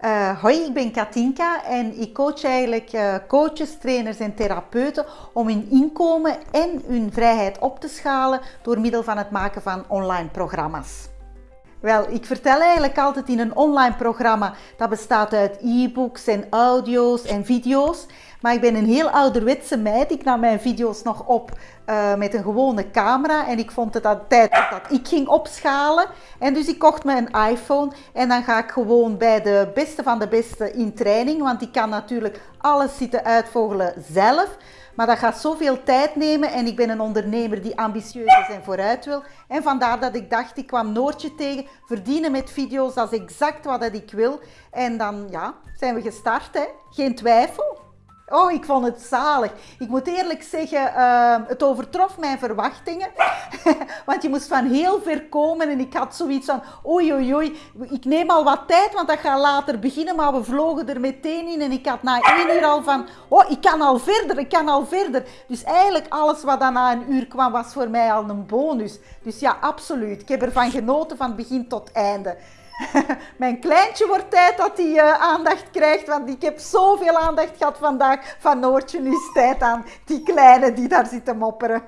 Uh, hoi, ik ben Katinka en ik coach eigenlijk uh, coaches, trainers en therapeuten om hun inkomen en hun vrijheid op te schalen door middel van het maken van online programma's. Wel, ik vertel eigenlijk altijd in een online programma dat bestaat uit e-books en audio's en video's. Maar ik ben een heel ouderwetse meid. Ik nam mijn video's nog op uh, met een gewone camera. En ik vond het aan tijd dat ik ging opschalen. En dus ik kocht me een iPhone. En dan ga ik gewoon bij de beste van de beste in training. Want ik kan natuurlijk alles zitten uitvogelen zelf. Maar dat gaat zoveel tijd nemen en ik ben een ondernemer die ambitieus is en vooruit wil. En vandaar dat ik dacht, ik kwam Noortje tegen, verdienen met video's, dat is exact wat ik wil. En dan ja, zijn we gestart, hè? geen twijfel. Oh, ik vond het zalig. Ik moet eerlijk zeggen, uh, het overtrof mijn verwachtingen. want je moest van heel ver komen en ik had zoiets van, oei oei oei, ik neem al wat tijd, want dat gaat later beginnen. Maar we vlogen er meteen in en ik had na één uur al van, oh, ik kan al verder, ik kan al verder. Dus eigenlijk alles wat dan na een uur kwam, was voor mij al een bonus. Dus ja, absoluut. Ik heb ervan genoten van begin tot einde. Mijn kleintje wordt tijd dat hij uh, aandacht krijgt, want ik heb zoveel aandacht gehad vandaag van Noortje. Nu is tijd aan die kleine die daar zit te mopperen.